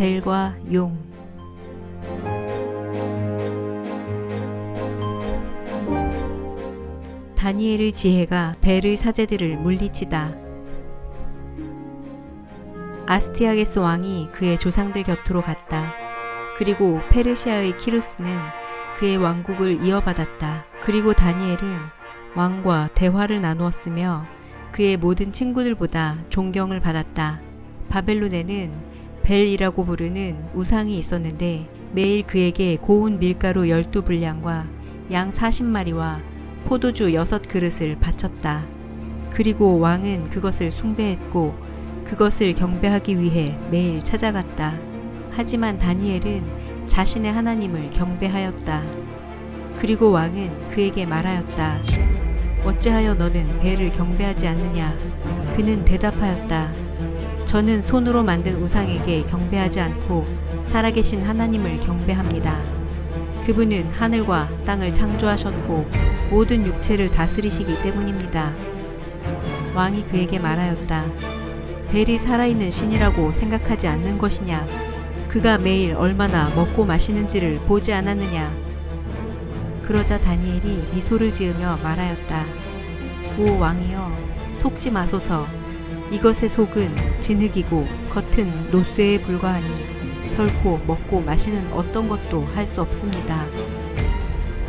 벨과 용 다니엘의 지혜가 벨의 사제들을 물리치다. 아스티아게스 왕이 그의 조상들 곁으로 갔다. 그리고 페르시아의 키루스는 그의 왕국을 이어받았다. 그리고 다니엘은 왕과 대화를 나누었으며 그의 모든 친구들보다 존경을 받았다. 바벨론에는 벨이라고 부르는 우상이 있었는데 매일 그에게 고운 밀가루 12분량과 양 40마리와 포도주 6그릇을 바쳤다. 그리고 왕은 그것을 숭배했고 그것을 경배하기 위해 매일 찾아갔다. 하지만 다니엘은 자신의 하나님을 경배하였다. 그리고 왕은 그에게 말하였다. 어찌하여 너는 배를 경배하지 않느냐? 그는 대답하였다. 저는 손으로 만든 우상에게 경배하지 않고 살아계신 하나님을 경배합니다. 그분은 하늘과 땅을 창조하셨고 모든 육체를 다스리시기 때문입니다. 왕이 그에게 말하였다. 벨이 살아있는 신이라고 생각하지 않는 것이냐? 그가 매일 얼마나 먹고 마시는지를 보지 않았느냐? 그러자 다니엘이 미소를 지으며 말하였다. 오 왕이여, 속지 마소서. 이것의 속은 진흙이고 겉은 노쇠에 불과하니 결코 먹고 마시는 어떤 것도 할 수 없습니다.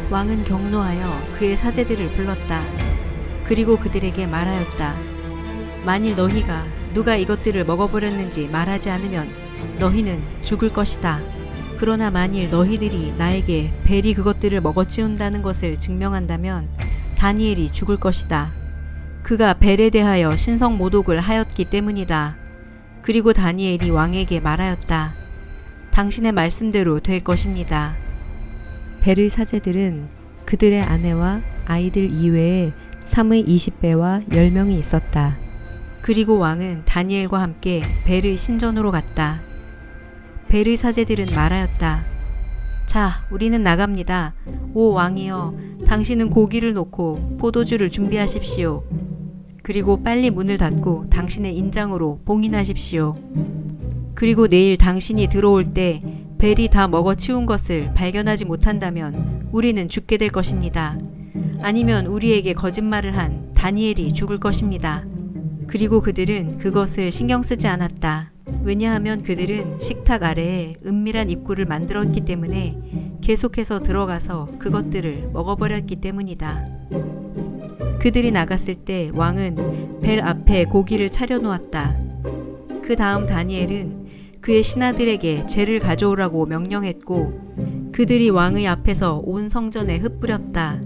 왕은 경노하여 그의 사제들을 불렀다. 그리고 그들에게 말하였다. 만일 너희가 누가 이것들을 먹어버렸는지 말하지 않으면 너희는 죽을 것이다. 그러나 만일 너희들이 나에게 벨이 그것들을 먹어치운다는 것을 증명한다면 다니엘이 죽을 것이다. 그가 벨에 대하여 신성 모독을 하였기 때문이다. 그리고 다니엘이 왕에게 말하였다. 당신의 말씀대로 될 것입니다. 벨의 사제들은 그들의 아내와 아이들 이외에 3의 20배와 10명이 있었다. 그리고 왕은 다니엘과 함께 벨의 신전으로 갔다. 벨의 사제들은 말하였다. 자, 우리는 나갑니다. 오 왕이여, 당신은 고기를 놓고 포도주를 준비하십시오. 그리고 빨리 문을 닫고 당신의 인장으로 봉인하십시오. 그리고 내일 당신이 들어올 때 벨이 다 먹어 치운 것을 발견하지 못한다면 우리는 죽게 될 것입니다. 아니면 우리에게 거짓말을 한 다니엘이 죽을 것입니다. 그리고 그들은 그것을 신경 쓰지 않았다. 왜냐하면 그들은 식탁 아래에 은밀한 입구를 만들었기 때문에 계속해서 들어가서 그것들을 먹어버렸기 때문이다. 그들이 나갔을 때 왕은 벨 앞에 고기를 차려놓았다. 그 다음 다니엘은 그의 신하들에게 재를 가져오라고 명령했고 그들이 왕의 앞에서 온 성전에 흩뿌렸다.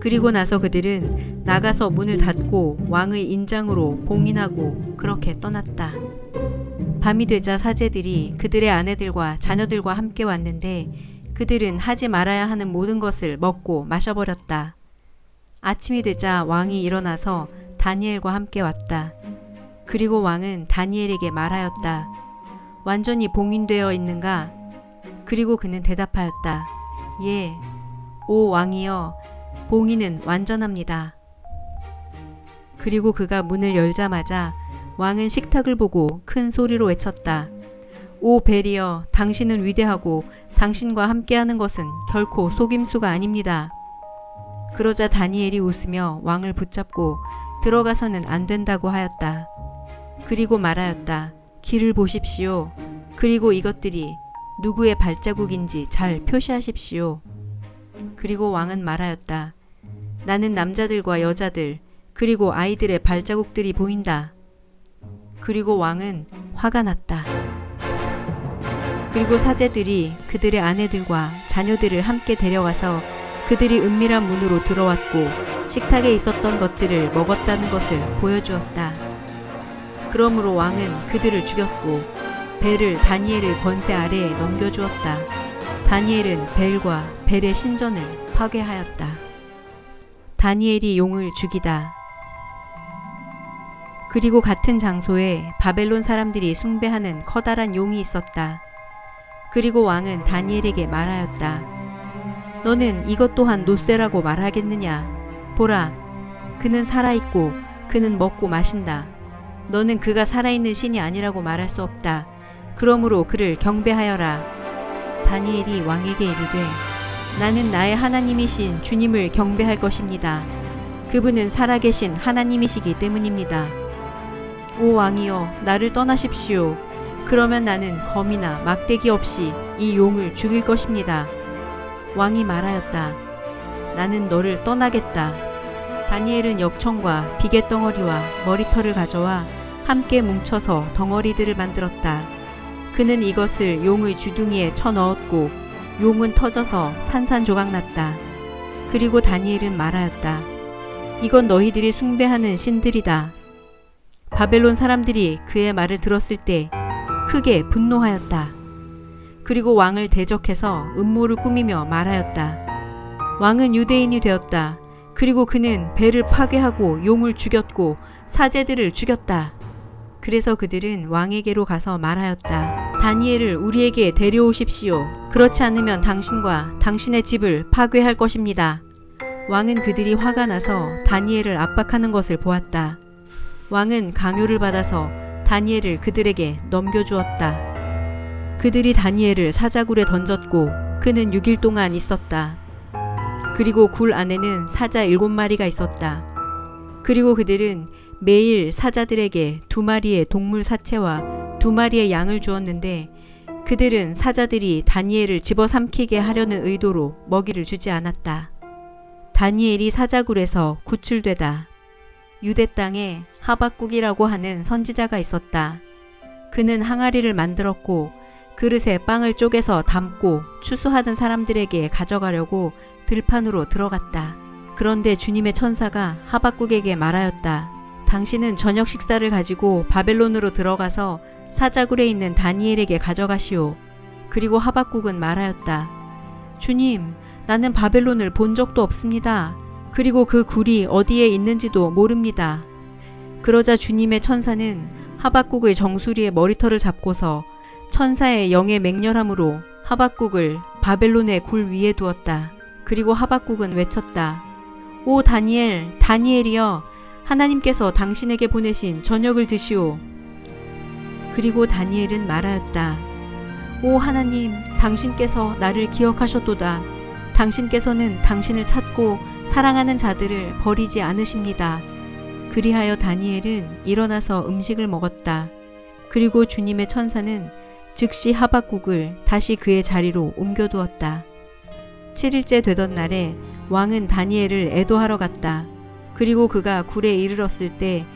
그리고 나서 그들은 나가서 문을 닫고 왕의 인장으로 봉인하고 그렇게 떠났다. 밤이 되자 사제들이 그들의 아내들과 자녀들과 함께 왔는데 그들은 하지 말아야 하는 모든 것을 먹고 마셔버렸다. 아침이 되자 왕이 일어나서 다니엘과 함께 왔다. 그리고 왕은 다니엘에게 말하였다. 완전히 봉인되어 있는가? 그리고 그는 대답하였다. 예, 오 왕이여, 봉인은 완전합니다. 그리고 그가 문을 열자마자 왕은 식탁을 보고 큰 소리로 외쳤다. 오 베리어, 당신은 위대하고 당신과 함께하는 것은 결코 속임수가 아닙니다. 그러자 다니엘이 웃으며 왕을 붙잡고 들어가서는 안 된다고 하였다. 그리고 말하였다. 길을 보십시오. 그리고 이것들이 누구의 발자국인지 잘 표시하십시오. 그리고 왕은 말하였다. 나는 남자들과 여자들, 그리고 아이들의 발자국들이 보인다. 그리고 왕은 화가 났다. 그리고 사제들이 그들의 아내들과 자녀들을 함께 데려가서 그들이 은밀한 문으로 들어왔고 식탁에 있었던 것들을 먹었다는 것을 보여주었다. 그러므로 왕은 그들을 죽였고 벨을 다니엘의 권세 아래에 넘겨주었다. 다니엘은 벨과 벨의 신전을 파괴하였다. 다니엘이 용을 죽이다. 그리고 같은 장소에 바벨론 사람들이 숭배하는 커다란 용이 있었다. 그리고 왕은 다니엘에게 말하였다. 너는 이것 또한 노쇠라고 말하겠느냐? 보라, 그는 살아있고 그는 먹고 마신다. 너는 그가 살아있는 신이 아니라고 말할 수 없다. 그러므로 그를 경배하여라. 다니엘이 왕에게 이르되 나는 나의 하나님이신 주님을 경배할 것입니다. 그분은 살아계신 하나님이시기 때문입니다. 오 왕이여 나를 떠나십시오. 그러면 나는 검이나 막대기 없이 이 용을 죽일 것입니다. 왕이 말하였다. 나는 너를 떠나겠다. 다니엘은 역청과 비계 덩어리와 머리털을 가져와 함께 뭉쳐서 덩어리들을 만들었다. 그는 이것을 용의 주둥이에 쳐 넣었고 용은 터져서 산산조각 났다. 그리고 다니엘은 말하였다. 이건 너희들이 숭배하는 신들이다. 바벨론 사람들이 그의 말을 들었을 때 크게 분노하였다. 그리고 왕을 대적해서 음모를 꾸미며 말하였다. 왕은 유대인이 되었다. 그리고 그는 배를 파괴하고 용을 죽였고 사제들을 죽였다. 그래서 그들은 왕에게로 가서 말하였다. 다니엘을 우리에게 데려오십시오. 그렇지 않으면 당신과 당신의 집을 파괴할 것입니다. 왕은 그들이 화가 나서 다니엘을 압박하는 것을 보았다. 왕은 강요를 받아서 다니엘을 그들에게 넘겨주었다. 그들이 다니엘을 사자굴에 던졌고 그는 6일 동안 있었다. 그리고 굴 안에는 사자 일곱 마리가 있었다. 그리고 그들은 매일 사자들에게 두 마리의 동물 사체와 두 마리의 양을 주었는데 그들은 사자들이 다니엘을 집어삼키게 하려는 의도로 먹이를 주지 않았다. 다니엘이 사자굴에서 구출되다. 유대 땅에 하박국이라고 하는 선지자가 있었다. 그는 항아리를 만들었고 그릇에 빵을 쪼개서 담고 추수하던 사람들에게 가져가려고 들판으로 들어갔다. 그런데 주님의 천사가 하박국에게 말하였다. 당신은 저녁 식사를 가지고 바벨론으로 들어가서 사자굴에 있는 다니엘에게 가져가시오. 그리고 하박국은 말하였다. 주님, 나는 바벨론을 본 적도 없습니다. 그리고 그 굴이 어디에 있는지도 모릅니다. 그러자 주님의 천사는 하박국의 정수리의 머리털을 잡고서 천사의 영의 맹렬함으로 하박국을 바벨론의 굴 위에 두었다. 그리고 하박국은 외쳤다. 오 다니엘, 다니엘이여, 하나님께서 당신에게 보내신 저녁을 드시오. 그리고 다니엘은 말하였다. 오 하나님, 당신께서 나를 기억하셨도다. 당신께서는 당신을 찾고 사랑하는 자들을 버리지 않으십니다. 그리하여 다니엘은 일어나서 음식을 먹었다. 그리고 주님의 천사는 즉시 하박국을 다시 그의 자리로 옮겨두었다. 7일째 되던 날에 왕은 다니엘을 애도하러 갔다. 그리고 그가 굴에 이르렀을 때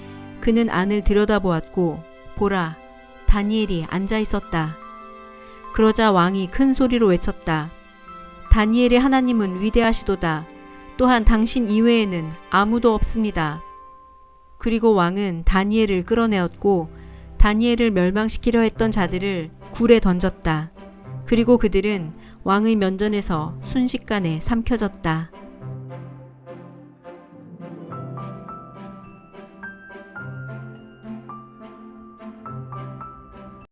그는 안을 들여다보았고 보라 다니엘이 앉아 있었다. 그러자 왕이 큰 소리로 외쳤다. 다니엘의 하나님은 위대하시도다. 또한 당신 이외에는 아무도 없습니다. 그리고 왕은 다니엘을 끌어내었고 다니엘을 멸망시키려 했던 자들을 굴에 던졌다. 그리고 그들은 왕의 면전에서 순식간에 삼켜졌다.